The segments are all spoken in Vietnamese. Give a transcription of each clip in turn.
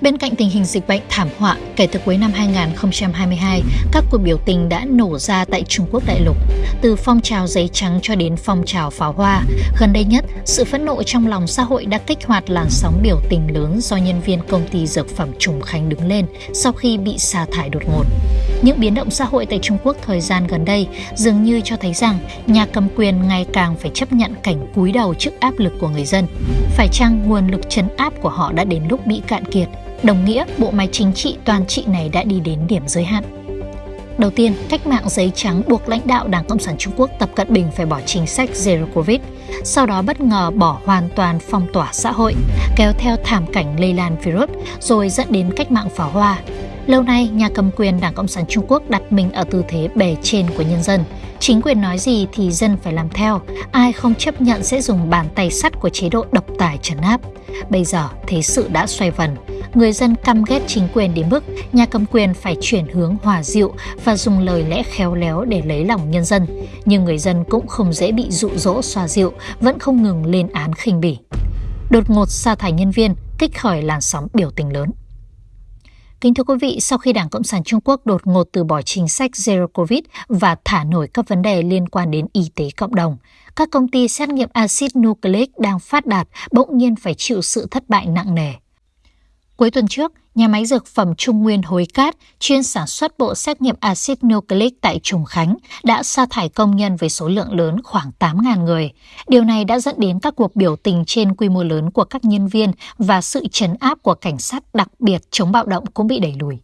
Bên cạnh tình hình dịch bệnh thảm họa, kể từ cuối năm 2022, các cuộc biểu tình đã nổ ra tại Trung Quốc đại lục. Từ phong trào giấy trắng cho đến phong trào pháo hoa, gần đây nhất, sự phẫn nộ trong lòng xã hội đã kích hoạt làn sóng biểu tình lớn do nhân viên công ty dược phẩm Trùng Khánh đứng lên sau khi bị sa thải đột ngột. Những biến động xã hội tại Trung Quốc thời gian gần đây dường như cho thấy rằng nhà cầm quyền ngày càng phải chấp nhận cảnh cúi đầu trước áp lực của người dân. Phải chăng nguồn lực chấn áp của họ đã đến lúc bị cạn kiệt đồng nghĩa bộ máy chính trị toàn trị này đã đi đến điểm giới hạn. Đầu tiên, cách mạng giấy trắng buộc lãnh đạo Đảng Cộng sản Trung Quốc Tập Cận Bình phải bỏ chính sách Zero Covid, sau đó bất ngờ bỏ hoàn toàn phong tỏa xã hội, kéo theo thảm cảnh lây lan virus, rồi dẫn đến cách mạng pháo hoa. Lâu nay, nhà cầm quyền Đảng Cộng sản Trung Quốc đặt mình ở tư thế bề trên của nhân dân. Chính quyền nói gì thì dân phải làm theo, ai không chấp nhận sẽ dùng bàn tay sắt của chế độ độc tài trấn áp. Bây giờ, thế sự đã xoay vần, người dân căm ghét chính quyền đến mức nhà cầm quyền phải chuyển hướng hòa dịu và dùng lời lẽ khéo léo để lấy lòng nhân dân. Nhưng người dân cũng không dễ bị dụ dỗ xoa dịu, vẫn không ngừng lên án khinh bỉ. Đột ngột sa thải nhân viên, kích khởi làn sóng biểu tình lớn. Kính thưa quý vị, sau khi Đảng Cộng sản Trung Quốc đột ngột từ bỏ chính sách Zero Covid và thả nổi các vấn đề liên quan đến y tế cộng đồng, các công ty xét nghiệm axit nucleic đang phát đạt bỗng nhiên phải chịu sự thất bại nặng nề. Cuối tuần trước, nhà máy dược phẩm Trung Nguyên Hối Cát chuyên sản xuất bộ xét nghiệm axit nucleic tại Trùng Khánh đã sa thải công nhân với số lượng lớn khoảng 8.000 người. Điều này đã dẫn đến các cuộc biểu tình trên quy mô lớn của các nhân viên và sự trấn áp của cảnh sát đặc biệt chống bạo động cũng bị đẩy lùi.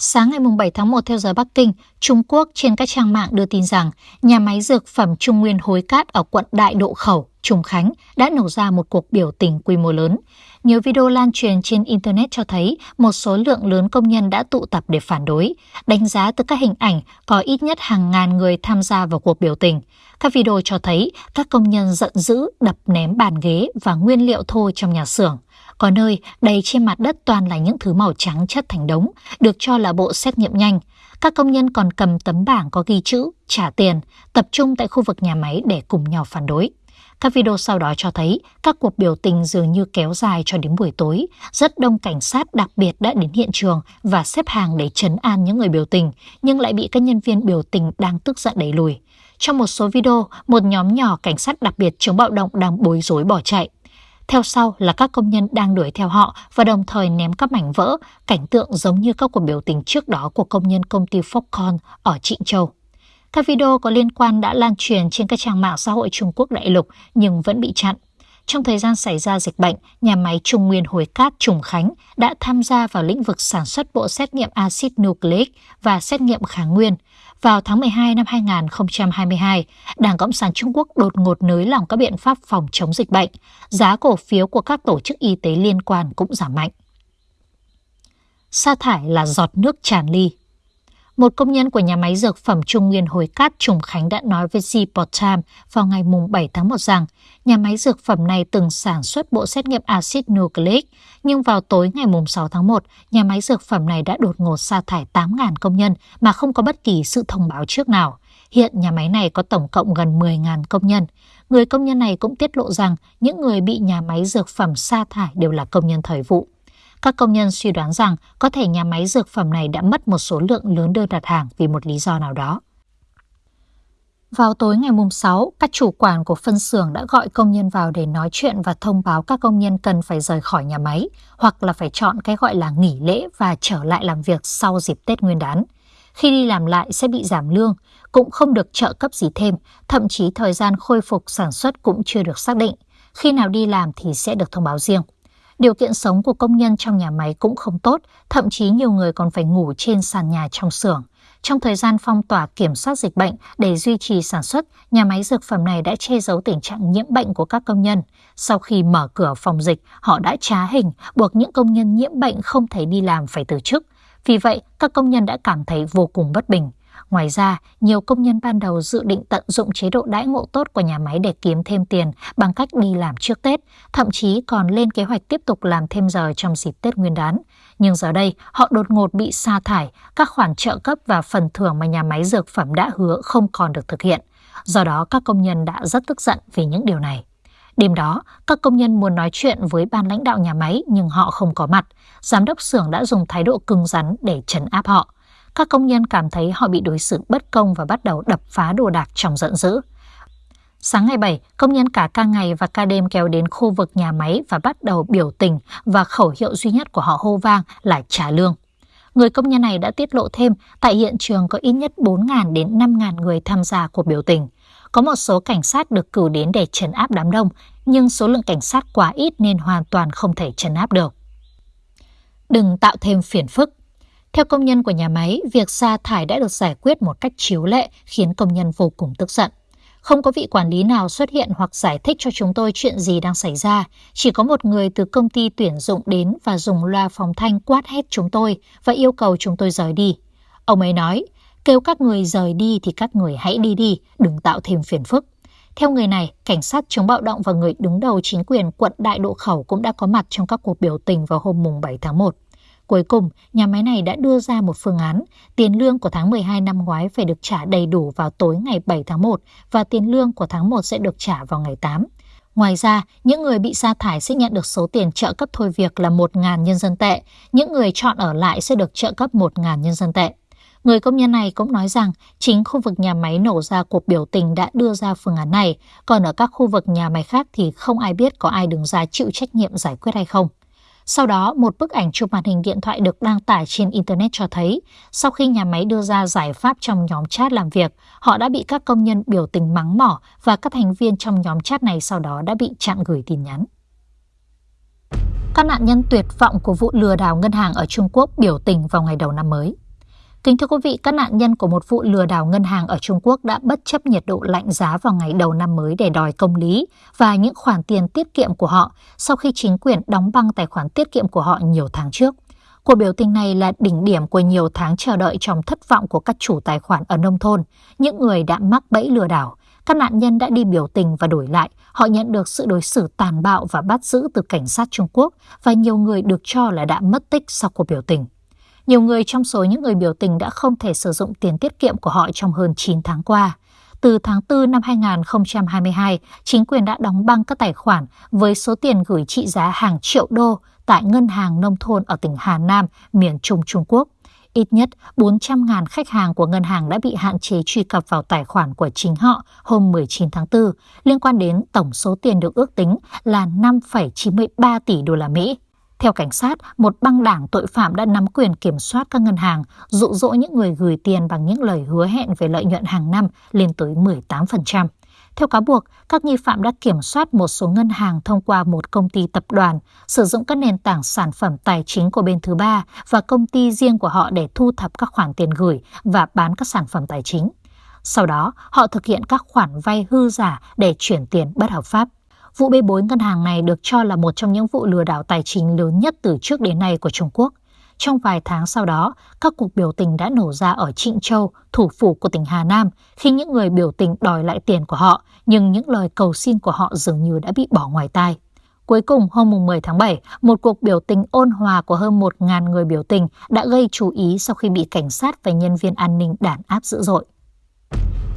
Sáng ngày 7 tháng 1 theo giờ Bắc Kinh, Trung Quốc trên các trang mạng đưa tin rằng nhà máy dược phẩm Trung Nguyên Hối Cát ở quận Đại Độ Khẩu, Trùng Khánh đã nổ ra một cuộc biểu tình quy mô lớn. Nhiều video lan truyền trên Internet cho thấy một số lượng lớn công nhân đã tụ tập để phản đối. Đánh giá từ các hình ảnh, có ít nhất hàng ngàn người tham gia vào cuộc biểu tình. Các video cho thấy các công nhân giận dữ đập ném bàn ghế và nguyên liệu thô trong nhà xưởng. Có nơi đầy trên mặt đất toàn là những thứ màu trắng chất thành đống, được cho là bộ xét nghiệm nhanh. Các công nhân còn cầm tấm bảng có ghi chữ trả tiền, tập trung tại khu vực nhà máy để cùng nhau phản đối. Các video sau đó cho thấy các cuộc biểu tình dường như kéo dài cho đến buổi tối. Rất đông cảnh sát đặc biệt đã đến hiện trường và xếp hàng để chấn an những người biểu tình, nhưng lại bị các nhân viên biểu tình đang tức giận đẩy lùi. Trong một số video, một nhóm nhỏ cảnh sát đặc biệt chống bạo động đang bối rối bỏ chạy. Theo sau là các công nhân đang đuổi theo họ và đồng thời ném các mảnh vỡ, cảnh tượng giống như các cuộc biểu tình trước đó của công nhân công ty Foxconn ở Trịnh Châu. Các video có liên quan đã lan truyền trên các trang mạng xã hội Trung Quốc đại lục nhưng vẫn bị chặn. Trong thời gian xảy ra dịch bệnh, nhà máy Trung Nguyên Hồi Cát Trùng Khánh đã tham gia vào lĩnh vực sản xuất bộ xét nghiệm axit nucleic và xét nghiệm kháng nguyên. Vào tháng 12 năm 2022, Đảng Cộng sản Trung Quốc đột ngột nới lỏng các biện pháp phòng chống dịch bệnh. Giá cổ phiếu của các tổ chức y tế liên quan cũng giảm mạnh. Sa thải là giọt nước tràn ly một công nhân của nhà máy dược phẩm Trung Nguyên Hồi Cát Trùng Khánh đã nói với Zport Time vào ngày 7 tháng 1 rằng nhà máy dược phẩm này từng sản xuất bộ xét nghiệm axit nucleic, nhưng vào tối ngày 6 tháng 1, nhà máy dược phẩm này đã đột ngột sa thải 8.000 công nhân mà không có bất kỳ sự thông báo trước nào. Hiện nhà máy này có tổng cộng gần 10.000 công nhân. Người công nhân này cũng tiết lộ rằng những người bị nhà máy dược phẩm sa thải đều là công nhân thời vụ. Các công nhân suy đoán rằng có thể nhà máy dược phẩm này đã mất một số lượng lớn đơn đặt hàng vì một lý do nào đó. Vào tối ngày mùng 6, các chủ quản của phân xưởng đã gọi công nhân vào để nói chuyện và thông báo các công nhân cần phải rời khỏi nhà máy hoặc là phải chọn cái gọi là nghỉ lễ và trở lại làm việc sau dịp Tết Nguyên đán. Khi đi làm lại sẽ bị giảm lương, cũng không được trợ cấp gì thêm, thậm chí thời gian khôi phục sản xuất cũng chưa được xác định. Khi nào đi làm thì sẽ được thông báo riêng. Điều kiện sống của công nhân trong nhà máy cũng không tốt, thậm chí nhiều người còn phải ngủ trên sàn nhà trong xưởng. Trong thời gian phong tỏa kiểm soát dịch bệnh để duy trì sản xuất, nhà máy dược phẩm này đã che giấu tình trạng nhiễm bệnh của các công nhân. Sau khi mở cửa phòng dịch, họ đã trá hình, buộc những công nhân nhiễm bệnh không thể đi làm phải từ chức. Vì vậy, các công nhân đã cảm thấy vô cùng bất bình. Ngoài ra, nhiều công nhân ban đầu dự định tận dụng chế độ đãi ngộ tốt của nhà máy để kiếm thêm tiền bằng cách đi làm trước Tết, thậm chí còn lên kế hoạch tiếp tục làm thêm giờ trong dịp Tết Nguyên đán. Nhưng giờ đây, họ đột ngột bị sa thải, các khoản trợ cấp và phần thưởng mà nhà máy dược phẩm đã hứa không còn được thực hiện. Do đó, các công nhân đã rất tức giận vì những điều này. Đêm đó, các công nhân muốn nói chuyện với ban lãnh đạo nhà máy nhưng họ không có mặt. Giám đốc xưởng đã dùng thái độ cứng rắn để trấn áp họ. Các công nhân cảm thấy họ bị đối xử bất công và bắt đầu đập phá đồ đạc trong giận dữ. Sáng ngày 7, công nhân cả ca ngày và ca đêm kéo đến khu vực nhà máy và bắt đầu biểu tình và khẩu hiệu duy nhất của họ hô vang là trả lương. Người công nhân này đã tiết lộ thêm tại hiện trường có ít nhất 4.000 đến 5.000 người tham gia cuộc biểu tình. Có một số cảnh sát được cử đến để trấn áp đám đông, nhưng số lượng cảnh sát quá ít nên hoàn toàn không thể trấn áp được. Đừng tạo thêm phiền phức. Theo công nhân của nhà máy, việc sa thải đã được giải quyết một cách chiếu lệ khiến công nhân vô cùng tức giận. Không có vị quản lý nào xuất hiện hoặc giải thích cho chúng tôi chuyện gì đang xảy ra. Chỉ có một người từ công ty tuyển dụng đến và dùng loa phòng thanh quát hét chúng tôi và yêu cầu chúng tôi rời đi. Ông ấy nói, kêu các người rời đi thì các người hãy đi đi, đừng tạo thêm phiền phức. Theo người này, cảnh sát chống bạo động và người đứng đầu chính quyền quận Đại Độ Khẩu cũng đã có mặt trong các cuộc biểu tình vào hôm mùng 7 tháng 1. Cuối cùng, nhà máy này đã đưa ra một phương án, tiền lương của tháng 12 năm ngoái phải được trả đầy đủ vào tối ngày 7 tháng 1 và tiền lương của tháng 1 sẽ được trả vào ngày 8. Ngoài ra, những người bị sa thải sẽ nhận được số tiền trợ cấp thôi việc là 1.000 nhân dân tệ, những người chọn ở lại sẽ được trợ cấp 1.000 nhân dân tệ. Người công nhân này cũng nói rằng chính khu vực nhà máy nổ ra cuộc biểu tình đã đưa ra phương án này, còn ở các khu vực nhà máy khác thì không ai biết có ai đứng ra chịu trách nhiệm giải quyết hay không. Sau đó, một bức ảnh chụp màn hình điện thoại được đăng tải trên Internet cho thấy, sau khi nhà máy đưa ra giải pháp trong nhóm chat làm việc, họ đã bị các công nhân biểu tình mắng mỏ và các thành viên trong nhóm chat này sau đó đã bị chặn gửi tin nhắn. Các nạn nhân tuyệt vọng của vụ lừa đảo ngân hàng ở Trung Quốc biểu tình vào ngày đầu năm mới. Kính thưa quý vị, các nạn nhân của một vụ lừa đảo ngân hàng ở Trung Quốc đã bất chấp nhiệt độ lạnh giá vào ngày đầu năm mới để đòi công lý và những khoản tiền tiết kiệm của họ sau khi chính quyền đóng băng tài khoản tiết kiệm của họ nhiều tháng trước. Cuộc biểu tình này là đỉnh điểm của nhiều tháng chờ đợi trong thất vọng của các chủ tài khoản ở nông thôn, những người đã mắc bẫy lừa đảo. Các nạn nhân đã đi biểu tình và đổi lại, họ nhận được sự đối xử tàn bạo và bắt giữ từ cảnh sát Trung Quốc và nhiều người được cho là đã mất tích sau cuộc biểu tình. Nhiều người trong số những người biểu tình đã không thể sử dụng tiền tiết kiệm của họ trong hơn 9 tháng qua. Từ tháng 4 năm 2022, chính quyền đã đóng băng các tài khoản với số tiền gửi trị giá hàng triệu đô tại ngân hàng nông thôn ở tỉnh Hà Nam, miền Trung Trung Quốc. Ít nhất 400.000 khách hàng của ngân hàng đã bị hạn chế truy cập vào tài khoản của chính họ hôm 19 tháng 4, liên quan đến tổng số tiền được ước tính là 5,93 tỷ đô la Mỹ. Theo cảnh sát, một băng đảng tội phạm đã nắm quyền kiểm soát các ngân hàng, dụ dỗ những người gửi tiền bằng những lời hứa hẹn về lợi nhuận hàng năm lên tới 18%. Theo cáo buộc, các nghi phạm đã kiểm soát một số ngân hàng thông qua một công ty tập đoàn, sử dụng các nền tảng sản phẩm tài chính của bên thứ ba và công ty riêng của họ để thu thập các khoản tiền gửi và bán các sản phẩm tài chính. Sau đó, họ thực hiện các khoản vay hư giả để chuyển tiền bất hợp pháp. Vụ bê bối ngân hàng này được cho là một trong những vụ lừa đảo tài chính lớn nhất từ trước đến nay của Trung Quốc. Trong vài tháng sau đó, các cuộc biểu tình đã nổ ra ở Trịnh Châu, thủ phủ của tỉnh Hà Nam, khi những người biểu tình đòi lại tiền của họ, nhưng những lời cầu xin của họ dường như đã bị bỏ ngoài tai. Cuối cùng, hôm 10 tháng 7, một cuộc biểu tình ôn hòa của hơn 1.000 người biểu tình đã gây chú ý sau khi bị cảnh sát và nhân viên an ninh đàn áp dữ dội.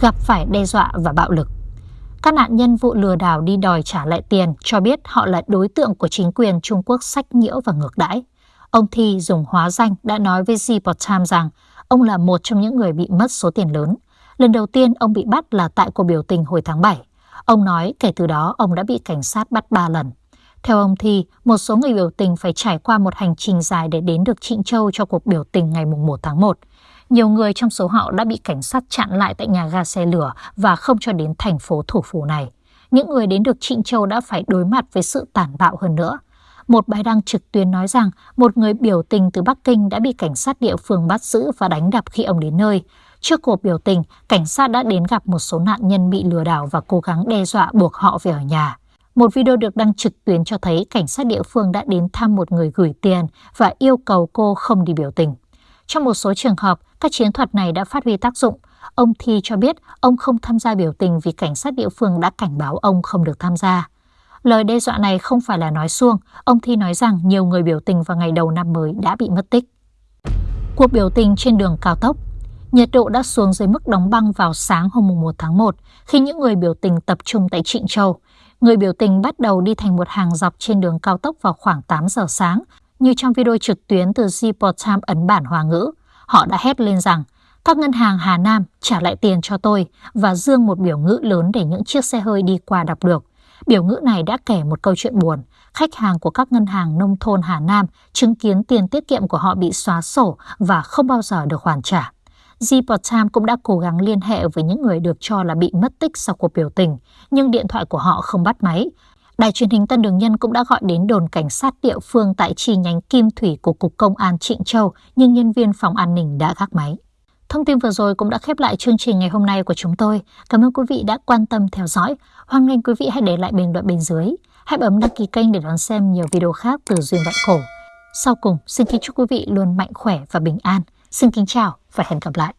Gặp phải đe dọa và bạo lực các nạn nhân vụ lừa đảo đi đòi trả lại tiền cho biết họ là đối tượng của chính quyền Trung Quốc sách nhiễu và ngược đãi. Ông Thi dùng hóa danh đã nói với Ziport Times rằng ông là một trong những người bị mất số tiền lớn. Lần đầu tiên ông bị bắt là tại cuộc biểu tình hồi tháng 7. Ông nói kể từ đó ông đã bị cảnh sát bắt 3 lần. Theo ông Thi, một số người biểu tình phải trải qua một hành trình dài để đến được Trịnh Châu cho cuộc biểu tình ngày 1 tháng 1. Nhiều người trong số họ đã bị cảnh sát chặn lại tại nhà ga xe lửa và không cho đến thành phố thủ phủ này. Những người đến được Trịnh Châu đã phải đối mặt với sự tàn bạo hơn nữa. Một bài đăng trực tuyến nói rằng một người biểu tình từ Bắc Kinh đã bị cảnh sát địa phương bắt giữ và đánh đập khi ông đến nơi. Trước cuộc biểu tình, cảnh sát đã đến gặp một số nạn nhân bị lừa đảo và cố gắng đe dọa buộc họ về ở nhà. Một video được đăng trực tuyến cho thấy cảnh sát địa phương đã đến thăm một người gửi tiền và yêu cầu cô không đi biểu tình. Trong một số trường hợp, các chiến thuật này đã phát huy tác dụng. Ông Thi cho biết ông không tham gia biểu tình vì cảnh sát địa phương đã cảnh báo ông không được tham gia. Lời đe dọa này không phải là nói xuông, ông Thi nói rằng nhiều người biểu tình vào ngày đầu năm mới đã bị mất tích. Cuộc biểu tình trên đường cao tốc Nhiệt độ đã xuống dưới mức đóng băng vào sáng hôm 1 tháng 1 khi những người biểu tình tập trung tại Trịnh Châu. Người biểu tình bắt đầu đi thành một hàng dọc trên đường cao tốc vào khoảng 8 giờ sáng, như trong video trực tuyến từ Zippo Time ấn bản Hoa ngữ. Họ đã hét lên rằng các ngân hàng Hà Nam trả lại tiền cho tôi và dương một biểu ngữ lớn để những chiếc xe hơi đi qua đọc được. Biểu ngữ này đã kể một câu chuyện buồn. Khách hàng của các ngân hàng nông thôn Hà Nam chứng kiến tiền tiết kiệm của họ bị xóa sổ và không bao giờ được hoàn trả. Zippo Time cũng đã cố gắng liên hệ với những người được cho là bị mất tích sau cuộc biểu tình, nhưng điện thoại của họ không bắt máy. Đài truyền hình Tân Đường Nhân cũng đã gọi đến đồn cảnh sát địa phương tại chi nhánh Kim Thủy của Cục Công an Trịnh Châu, nhưng nhân viên phòng an ninh đã gác máy. Thông tin vừa rồi cũng đã khép lại chương trình ngày hôm nay của chúng tôi. Cảm ơn quý vị đã quan tâm theo dõi. Hoan nghênh quý vị hãy để lại bình luận bên dưới. Hãy bấm đăng ký kênh để đón xem nhiều video khác từ Duyên Vạn Cổ. Sau cùng, xin kính chúc quý vị luôn mạnh khỏe và bình an. Xin kính chào và hẹn gặp lại.